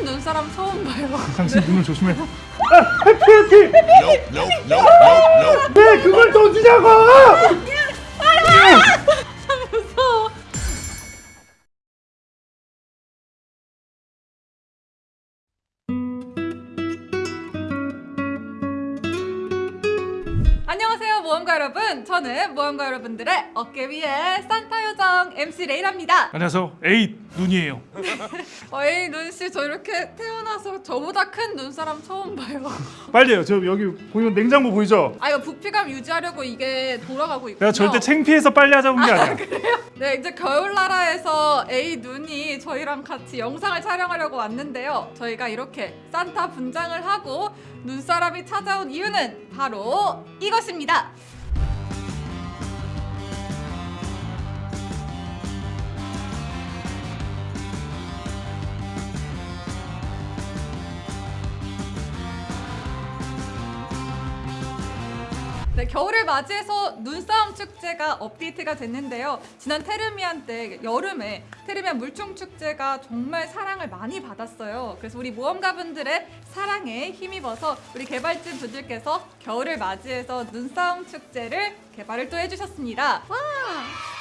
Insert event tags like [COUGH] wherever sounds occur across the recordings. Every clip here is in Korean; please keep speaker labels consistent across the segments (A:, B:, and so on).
A: 큰 눈사람 처음 봐요.
B: 당신 눈을 조심해. [LAUGHS] 아, 해피 해피. 왜 그걸 던지냐고?
A: 무서워. 안녕하세요 모험가 여러분 저는 모험가 여러분들의 어깨 위에 산타 요정 MC 레이라입니다
B: 안녕하세요. 에이 눈이에요. [LAUGHS]
A: 어이 눈씨 저 이렇게 태어나서 저보다 큰 눈사람 처음 봐요 [LAUGHS]
B: 빨리요. 저 여기 보이면 냉장고 보이죠?
A: 아 이거 부피감 유지하려고 이게 돌아가고 있군요
B: 내가 절대 창피해서 빨리 하자는 게 아니야.
A: 네 이제 겨울나라에서 A 눈이 저희랑 같이 영상을 촬영하려고 왔는데요 저희가 이렇게 산타 분장을 하고 눈사람이 찾아온 이유는 바로 이것입니다 네, 겨울을 맞이해서 눈싸움 축제가 업데이트가 됐는데요. 지난 테르미안 때 여름에 테르미안 물총 축제가 정말 사랑을 많이 받았어요. 그래서 우리 모험가분들의 사랑에 힘입어서 우리 개발진 분들께서 겨울을 맞이해서 눈싸움 축제를 개발을 또 해주셨습니다. 와,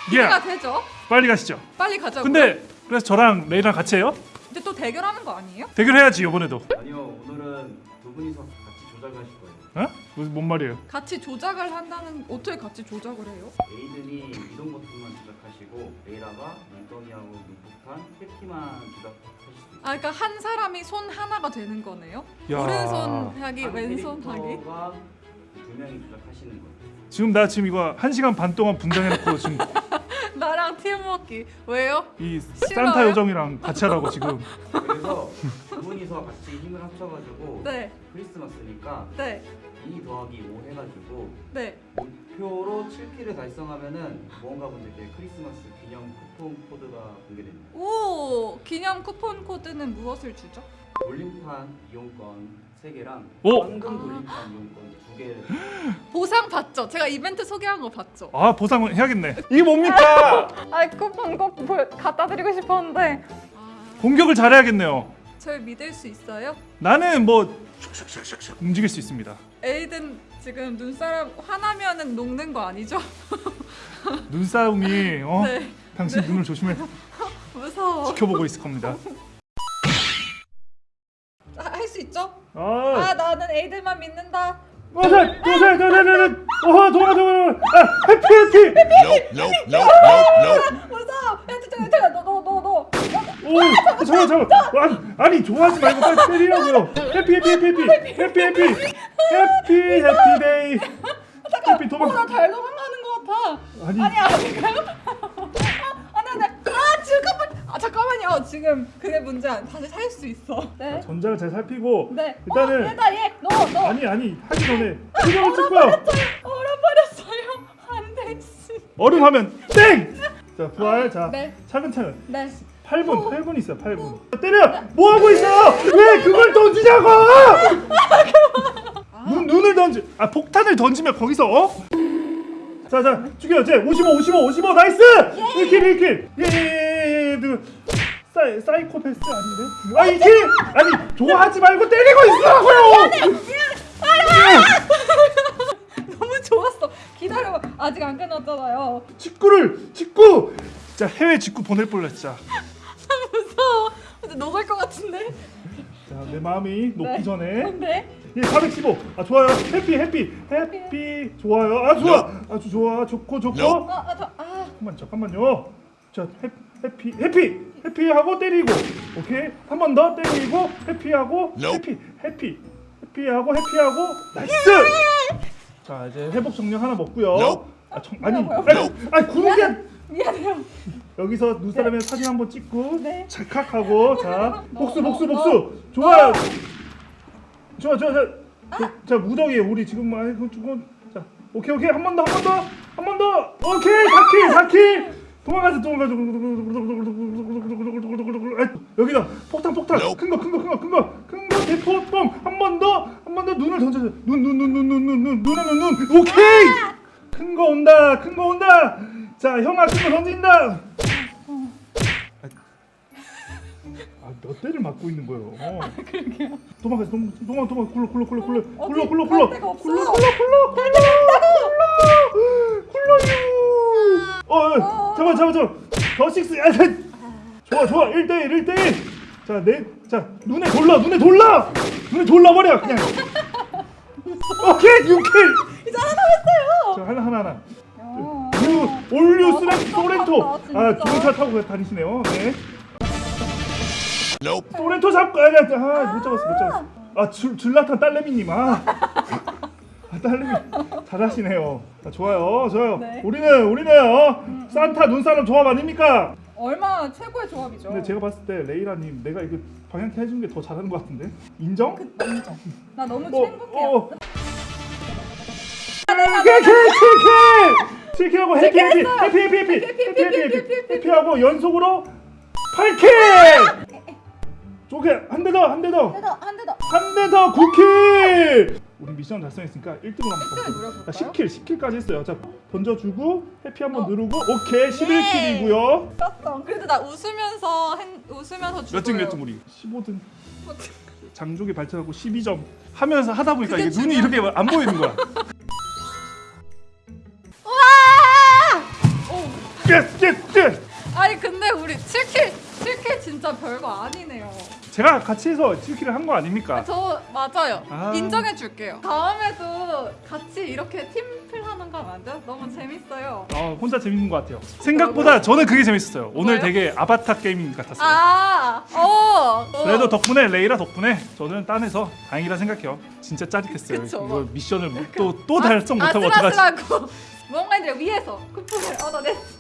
A: 기대가
B: 예.
A: 되죠?
B: 빨리 가시죠.
A: 빨리 가자고요.
B: 근데 그래서 저랑 레이랑 같이 해요?
A: 이제 또 대결하는 거 아니에요?
B: 대결해야지 이번에도.
C: 아니요 오늘은 두 분이서 같이 조작하실 거예요
B: 어? 무슨 뭔 말이에요?
A: 같이 조작을 한다는 어떻게 같이 조작을 해요?
C: 에이든이 이동 버튼만 조작하시고 레이라가 눈덩이하고 눈폭탄 해피만 조작하실 수 있어요
A: 아, 그러니까 한 사람이 손 하나가 되는 거네요.
B: 야.
A: 오른손 하기,
C: 한
A: 왼손 하기.
C: 두 명이 조작하시는 거예요
B: 지금 나 지금 이거 한 시간 반 동안 분장해놓고 지금 [LAUGHS]
A: 나랑 팀워크 왜요?
B: 이
A: 싫어요?
B: 산타 요정이랑 같이 하라고 지금.
C: 그래서 두 분이서 같이 힘을 합쳐가지고
A: 네,
C: 크리스마스니까
A: 네,
C: 2 더하기 5 해가지고
A: 네.
C: 목표로 7킬을 달성하면은 모험가분들께 크리스마스 기념 쿠폰 코드가 공개됩니다
A: 오, 기념 쿠폰 코드는 무엇을 주죠?
C: 돌림판 이용권 3개랑
B: 오!
C: 황금 돌림판 이용권 2개를 [GASPS]
A: 보상 받죠? 제가 이벤트 소개한 거 봤죠?
B: 아 보상을 해야겠네. 이게 뭡니까?
A: 아, 쿠폰 꼭 보- 갖다 드리고 싶었는데. 아,
B: 공격을 잘해야겠네요.
A: 절 믿을 수 있어요?
B: 나는 뭐 움직일 수 있습니다.
A: 에이든 지금 눈사람 화나면은 녹는 거 아니죠?
B: 눈싸움이 어?
A: 네,
B: 당신 눈을 조심해
A: 무서워.
B: 지켜보고 있을 겁니다.
A: 할수 있죠?
B: 아,
A: 아, 나는 에이든만 믿는다.
B: 도살, 도살, 도살, 도살, 어허, 도마, 도마, 아, 해피, 해피.
D: Nope.
A: 무서워. 야, 잠깐, 너, 너, 너, 너.
B: 오, 잠깐, 잠깐. 아니, 아니, 좋아하지 말고 빨리 때리라고요. 해피, 해피, 해피, 해피, 해피, 해피, 해피, 해피데이. 해피
A: 어,
B: 도망.
A: 나잘 도망가는 것 같아.
B: 아니,
A: 아니 아닌가요? [LAUGHS] 아, 네, 네. 아, 잠깐만. 아, 잠깐만요. 지금 그게 문제 안. 다시 살 수 있어. 네.
B: 전장을 잘 살피고.
A: 네.
B: 일단은
A: 어, 얘다 얘. 너, 너.
B: 아니, 아니, 하기 전에 표정을 찍고요.
A: 얼어버렸어요. 안 돼. 씨.
B: 얼음 하면 땡. 자, 부활. 자,
A: 네.
B: 차근차근.
A: 네.
B: 8분, 8분 있어요. 8분. 때려. 뭐 하고 있어? 왜 그걸 던지냐고? [LAUGHS] 눈 눈을 던지. 아 폭탄을 던지면 거기서 어? 자, 자, 죽여. 제 55, 55, 55. nice. 1kill, 1kill. 예, 예, 예, 예. 그 사이 사이코패스 아닌데? 아, 2킬. 아니, 좋아하지 말고 때리고 있으라고요. [LAUGHS]
A: 너무 좋았어. 기다려봐. 아직 안 끝났잖아요.
B: 직구를 직구. 자, 해외 직구 보낼 뻔했 진짜.
A: 같은데.
B: 자, 내 마음이 녹기
A: 네.
B: 전에
A: 네.
B: 예, 415. 아 좋아요. 해피 해피 해피 좋아요. 아 좋아. 아주 좋아. 좋고 좋고.
D: No.
A: 아, 아, 저, 아.
B: 잠깐만 잠깐만요. 자 해, happy happy happy하고 때리고. 오케이. 한 번 더 때리고 happy하고. happy happy happy하고 happy하고 nice. 자 이제 회복 정령 하나 먹고요. 아, 정, 아니
A: 뭐야,
B: 아니 아니 구르기
A: 미안해요.
B: 여기서 눈사람의 사진 한번 찍고
A: 네.
B: 찰칵하고 자 [LAUGHS] 복수 복수
A: 너,
B: 복수. 좋아요. 좋아 좋아 좋아. 자, 자 무더기에 우리 지금 많이 조금 자 오케이 오케이. 한 번 더 한 번 더. 한 번 더. 오케이 4kill 4kill. 도망가자 도망가자. 아, 여기다. 폭탄 폭탄. 큰 거 큰 거 큰 거 큰 거. 큰 거 대포 뻥한 번 더 한 번 더. 눈을 던져줘. 눈 눈 눈 눈 눈 눈 눈 눈에 눈눈. 오케이! 큰 거 온다 큰 거 온다 자 형아 큰거 던진다 아, 몇 대를 맞고 있는 거예요. 어. 도망가, 도망, 도망, 도망, 굴러, 굴러, 굴러, 굴러,
A: 어디
B: 굴러, 굴러,
A: 갈
B: 굴러. 굴러, 굴러, 굴러, 굴러, 굴러, 굴러요. 어, 어, 잠깐, 잠깐, 잠깐. 더 식스, 아, 좋아, 좋아, 1대1, 1대1. 자, 내, 자, 눈에 돌라, 눈에 돌라, 눈에 돌라 버려, 그냥. [LAUGHS] 오케이, 6킬.
A: 아,
B: 기차 타고 다니시네요. 네.
D: Nope.
B: 소렌토 잡고 아니 아니 아, 못 잡았어 못 잡았어 아 줄, 줄라탄 딸내미님 아, 아 딸내미 잘하시네요 아, 좋아요 좋아요
A: 네.
B: 우리는 우리는 어, 산타 눈사람 조합 아닙니까
A: 얼마나 최고의 조합이죠.
B: 근데 제가 봤을 때 레이라님 내가 이거 방향키 해준 게 더 잘하는 것 같은데 인정?
A: 인정. 나 너무
B: 어,
A: 행복해요.
B: 어. 킬킬하고 해피 해피 해피 해피 해피 해피 해피 해피 해피하고 연속으로 8kill 쪼개 한 대 더 한 대 더
A: 한 대 더.
B: 한 대 더 9kill! 우리 미션 달성했으니까 1등으로 한번
A: 1등
B: 가볼게요.
A: 노려볼까요?
B: 자, 10kill, 10kill까지 했어요. 자, 던져주고 happy 한번
A: 어.
B: 누르고 오케이 11kill이고요.
A: 떴어. 그래도 나 웃으면서 행, 웃으면서 죽어요.
B: 몇등 몇등 우리? 15등. 장족의 발전하고 12점 하면서 하다 보니까 이게 눈이 이렇게 안 보이는 거야. [LAUGHS] yes!
A: 아니 근데 우리 7kill 7kill 진짜 별거 아니네요.
B: 제가 같이 해서 7kill을 한 거 아닙니까?
A: 저 맞아요.
B: 아.
A: 인정해 줄게요. 다음에도 같이 이렇게 팀플 하는 거 안 돼요? 너무 재밌어요.
B: 어, 혼자 재밌는 것 같아요. 생각보다 저는 그게 재밌었어요. 오늘
A: 뭐예요?
B: 되게 아바타 게임 같았어요.
A: 아, 어. 어.
B: 그래도 덕분에 레이라 덕분에 저는 딴에서 다행이라 생각해요. 진짜 짜릿했어요.
A: 그쵸.
B: 이거 미션을 또또 달성 못하고 어떡하지?
A: 아슬아슬하고 모험가님들 위해서 쿠폰을 얻어냈습니다.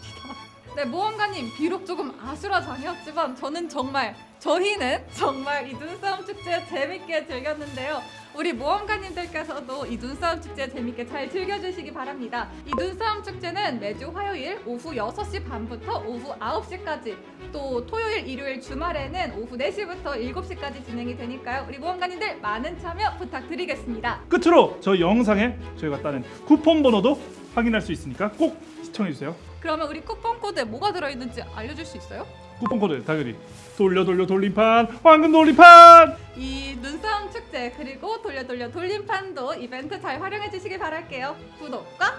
A: 네, 모험가님 비록 조금 아수라장이었지만 저는 정말 저희는 정말 이 눈싸움 축제 재밌게 즐겼는데요. 우리 모험가님들께서도 이 눈싸움 축제 재밌게 잘 즐겨주시기 바랍니다. 이 눈싸움 축제는 매주 화요일 오후 6시 반부터 오후 9시까지 또 토요일, 일요일, 주말에는 오후 4시부터 7시까지 진행이 되니까요. 우리 모험가님들 많은 참여 부탁드리겠습니다.
B: 끝으로 저희 영상에 저희가 따는 쿠폰 번호도 확인할 수 있으니까 꼭 시청해 주세요.
A: 그러면 우리 쿠폰 코드에 뭐가 들어있는지 알려줄 수 있어요?
B: 쿠폰 코드 당연히 돌려 돌려 돌림판 황금 돌림판
A: 이 눈싸움 축제 그리고 돌려 돌려 돌림판도 이벤트 잘 활용해 주시기 바랄게요. 구독과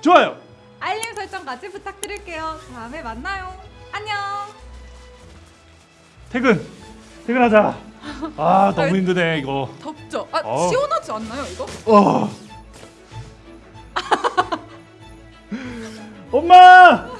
B: 좋아요.
A: 알림 설정까지 부탁드릴게요. 다음에 만나요. 안녕.
B: 퇴근 퇴근하자. 아 너무 힘드네 이거.
A: 덥죠? 아
B: 어.
A: 시원하지 않나요 이거?
B: 어. 엄마!